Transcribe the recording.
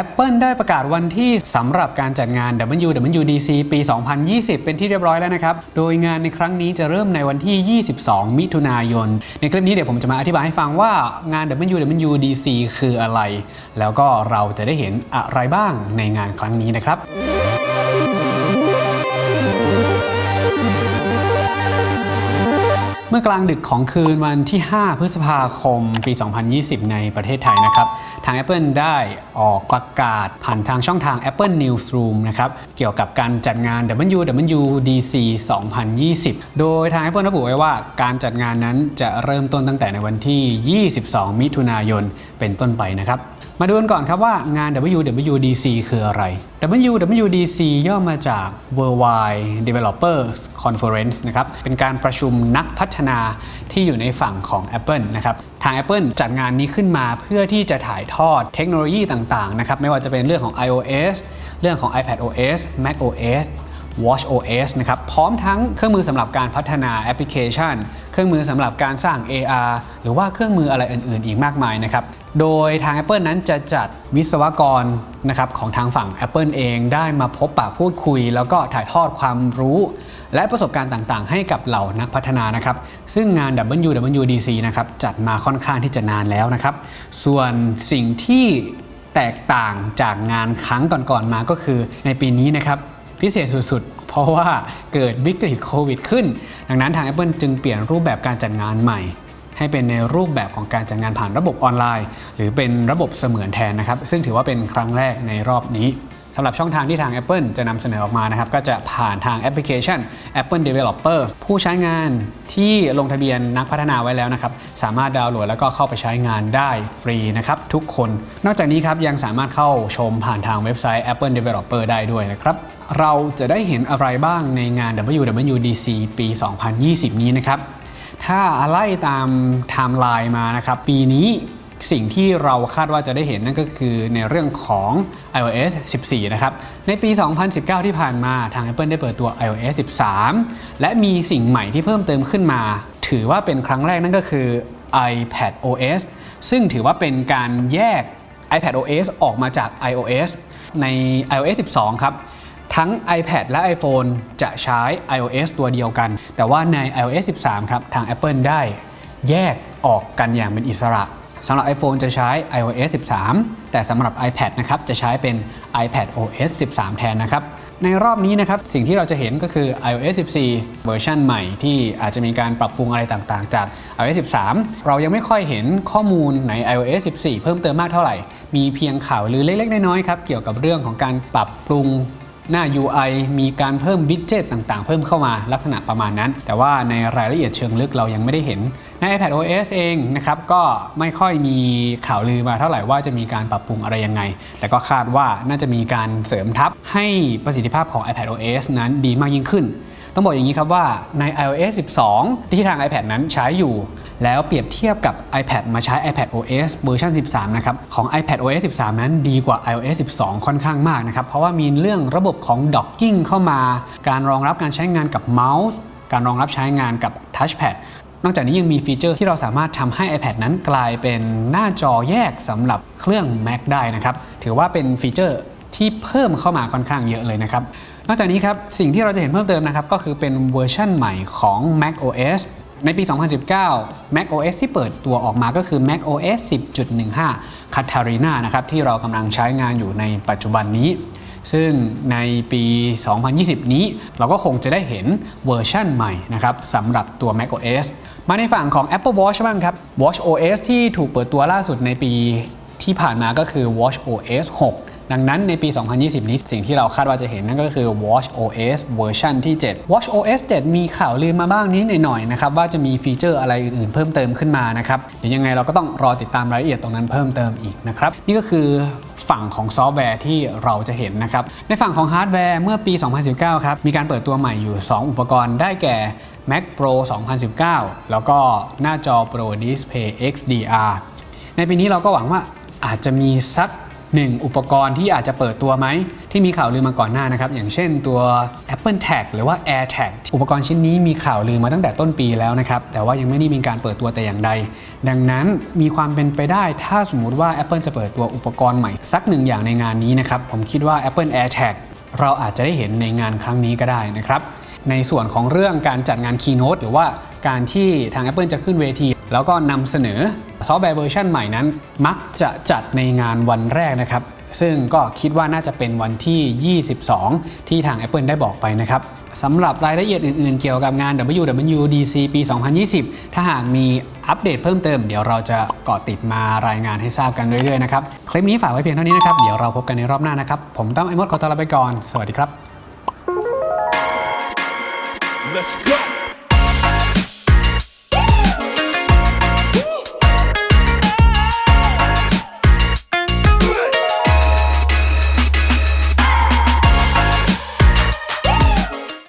Apple ได้ประกาศวันที่สำหรับการจัดงาน WWDC ปี 2020 เป็นที่เรียบร้อยแล้วนะครับ โดยงานในครั้งนี้จะเริ่มในวันที่ 22 มิถุนายน ในคลิปนี้เดี๋ยวผมจะมาอธิบายให้ฟังว่างาน WWDC คืออะไร แล้วก็เราจะได้เห็นอะไรบ้างในงานครั้งนี้นะครับ เมื่อกลางดึกของคืนวันที่ 5 พฤษภาคม ปี 2020 ในประเทศไทยนะครับ ทาง Apple ได้ออกประกาศผ่านทางช่องทาง Apple Newsroom นะครับ เกี่ยวกับการจัดงาน WWDC 2020 โดยทาง Apple ระบุไว้ว่าการจัดงานนั้นจะเริ่มต้นตั้งแต่ในวันที่ 22 มิถุนายนเป็นต้นไปนะครับ มาดูกันก่อนครับว่างาน WWDC คืออะไร WWDC ย่อมาจาก Worldwide Developers Conference นะครับ เป็นการประชุมนักพัฒนาที่อยู่ในฝั่งของ Apple นะครับ ทาง Apple จัดงานนี้ขึ้นมาเพื่อที่จะถ่ายทอดเทคโนโลยีต่างๆ นะครับ ไม่ว่าจะเป็นเรื่องของ iOS เรื่องของ iPadOS macOS WatchOS นะครับ พร้อมทั้งเครื่องมือสำหรับการพัฒนาแอปพลิเคชัน เครื่องมือสำหรับการสร้าง AR หรือว่าเครื่องมืออะไรอื่น ๆ อีกมากมายนะครับ โดยทาง Apple นั้นจะจัดวิศวกรนะครับของทางฝั่ง Apple เองได้มาพบปะพูดคุย แล้วก็ถ่ายทอดความรู้ และประสบการณ์ต่างๆ ให้กับเหล่านักพัฒนานะครับ ซึ่งงาน WWDC นะครับจัดมาค่อนข้างที่จะนานแล้วนะครับ ส่วนสิ่งที่แตกต่างจากงานครั้งก่อนๆมาก็คือในปีนี้นะครับพิเศษสุดๆ เพราะว่าเกิดวิกฤตโควิดขึ้น ดังนั้นทาง Apple จึงเปลี่ยนรูปแบบการจัดงานใหม่ ให้เป็นในรูปแบบของการจัดงานผ่านระบบออนไลน์ หรือเป็นระบบเสมือนแทนนะครับ ซึ่งถือว่าเป็นครั้งแรกในรอบนี้สำหรับช่องทางที่ทาง Apple จะนำเสนอออกมานะครับ ก็จะผ่านทางแอปพลิเคชัน Apple Developer ผู้ใช้งานที่ลงทะเบียนนักพัฒนาไว้แล้วนะครับ สามารถดาวน์โหลดแล้วก็เข้าไปใช้งานได้ฟรีนะครับ ทุกคน นอกจากนี้ครับ ยังสามารถเข้าชมผ่านทางเว็บไซต์ Apple Developer ได้ด้วยนะครับ เราจะได้เห็นอะไรบ้างในงาน WWDC ปี 2020 นี้นะครับ ถ้าไล่ตามไทม์ไลน์มานะครับ ปีนี้สิ่งที่เราคาดว่าจะได้เห็นนั่นก็คือในเรื่องของ iOS 14 นะครับ ในปี 2019 ที่ผ่านมาทาง Apple ได้เปิดตัว iOS 13 และมีสิ่งใหม่ที่เพิ่มเติมขึ้นมา ถือว่าเป็นครั้งแรกนั่นก็คือ iPad OS ซึ่งถือว่าเป็นการแยก iPad OS ออกมาจาก iOS ใน iOS 12 ครับ ทั้ง iPad และ iPhone จะใช้ iOS ตัวเดียวกัน แต่ว่าใน iOS 13 ครับ ทาง Apple ได้แยกออกกันอย่างเป็นอิสระสำหรับ iPhone จะใช้ iOS 13 แต่สำหรับ iPad นะครับ จะใช้เป็น iPad OS 13 แทนนะครับ ในรอบนี้นะครับ สิ่งที่เราจะเห็นก็คือ iOS 14 เวอร์ชันใหม่ที่อาจจะมีการปรับปรุงอะไรต่างๆ จาก iOS 13 เรายังไม่ค่อยเห็นข้อมูลใน iOS 14 เพิ่มเติมมากเท่าไหร่ มีเพียงข่าวลือเล็กๆ น้อยๆ ครับ เกี่ยวกับเรื่องของการปรับปรุง หน้า UI มีการเพิ่มวิดเจ็ตต่างๆ เพิ่มเข้ามาลักษณะประมาณนั้น แต่ว่าในรายละเอียดเชิงลึกเรายังไม่ได้เห็น ใน iPad OS เองนะครับก็ไม่ค่อยมีข่าวลือมาเท่าไหร่ว่าจะมีการปรับปรุงอะไรยังไง แต่ก็คาดว่าน่าจะมีการเสริมทับให้ประสิทธิภาพของ iPad OS นั้นดีมากยิ่งขึ้น ต้องบอกอย่างนี้ครับว่าใน iOS 12 ที่ทาง iPad นั้นใช้อยู่ แล้วเปรียบเทียบกับ iPad มาใช้ iPad OS เวอร์ชัน13 นะครับ ของ iPad OS 13 นั้นดีกว่า iOS 12 ค่อนข้างมากนะครับ เพราะว่ามีเรื่องระบบของ Docking เข้ามา การรองรับการใช้งานกับเมาส์ การรองรับใช้งานกับ Touchpad นอกจากนี้ยังมี feature ที่เราสามารถทำให้ iPad นั้นกลายเป็นหน้าจอแยกสำหรับเครื่อง Mac ได้นะครับ ถือว่าเป็น feature ที่เพิ่มเข้ามาค่อนข้างเยอะเลยนะครับ นอกจากนี้ครับ สิ่งที่เราจะเห็นเพิ่มเติมนะครับ ก็คือเป็นเวอร์ชันใหม่ของ Mac OS ในปี 2019 Mac OS ที่เปิดตัวออกมาก็คือ Mac OS 10.15 Catalina นะครับที่เรากำลังใช้งานอยู่ในปัจจุบันนี้ ซึ่งในปี 2020 นี้เราก็คงจะได้เห็นเวอร์ชั่นใหม่นะครับสำหรับตัว Mac OS มาในฝั่งของ Apple Watch บ้างครับ Watch OS ที่ถูกเปิดตัวล่าสุดในปีที่ผ่านมาก็คือ Watch OS 6 ดังนั้นในปี 2020 นี้สิ่งที่เราคาดว่าจะเห็นนั่นก็คือ Watch OS เวอร์ชันที่ 7 Watch OS 7 มีข่าวลือมาบ้างนิดหน่อยๆนะครับว่าจะมี feature อะไรอื่นๆ เพิ่มเติมขึ้นมานะครับเดี๋ยวยังไงเราก็ต้องรอติดตามรายละเอียดตรงนั้นเพิ่มเติมอีกนะครับนี่ก็คือฝั่งของซอฟต์แวร์ที่เราจะเห็นนะครับในฝั่งของฮาร์ดแวร์เมื่อปี 2019 ครับมีการเปิดตัวใหม่อยู่ 2 อุปกรณ์ได้แก่ Mac Pro 2019 แล้วก็หน้าจอ Pro Display XDR ในปีนี้เราก็หวังว่าอาจจะมีสัก 1. อุปกรณ์ที่อาจจะเปิดตัวไหม ที่มีข่าวลือมาก่อนหน้านะครับ อย่างเช่นตัว Apple Tag หรือว่า AirTag อุปกรณ์ชิ้นนี้มีข่าวลือมาตั้งแต่ต้นปีแล้วนะครับ แต่ว่ายังไม่ได้มีการเปิดตัวแต่อย่างใด ดังนั้นมีความเป็นไปได้ถ้าสมมุติว่า Apple จะเปิดตัวอุปกรณ์ใหม่ สักหนึ่งอย่างในงานนี้นะครับผมคิดว่า Apple AirTag เราอาจจะได้เห็นในงานครั้งนี้ก็ได้นะครับในส่วนของเรื่องการจัดงาน Keynote หรือว่าการที่ทาง Apple จะขึ้นเวที แล้วก็นำเสนอซอฟต์แวร์เวอร์ชันใหม่นั้น มักจะจัดในงานวันแรกนะครับ ซึ่งก็คิดว่าน่าจะเป็นวันที่ 22 ที่ทาง Apple ได้บอกไปนะครับสำหรับรายละเอียดอื่นๆ เกี่ยวกับงาน WWDC ปี 2020 ถ้าหากมีอัปเดตเพิ่มเติม เดี๋ยวเราจะเกาะติดมารายงานให้ทราบกันเรื่อยๆนะครับ คลิปนี้ฝากไว้เพียงเท่านี้นะครับ เดี๋ยวเราพบกันในรอบหน้านะครับ ผมตั้มไอมดขอตัวลาไปก่อน สวัสดีครับ Let's go.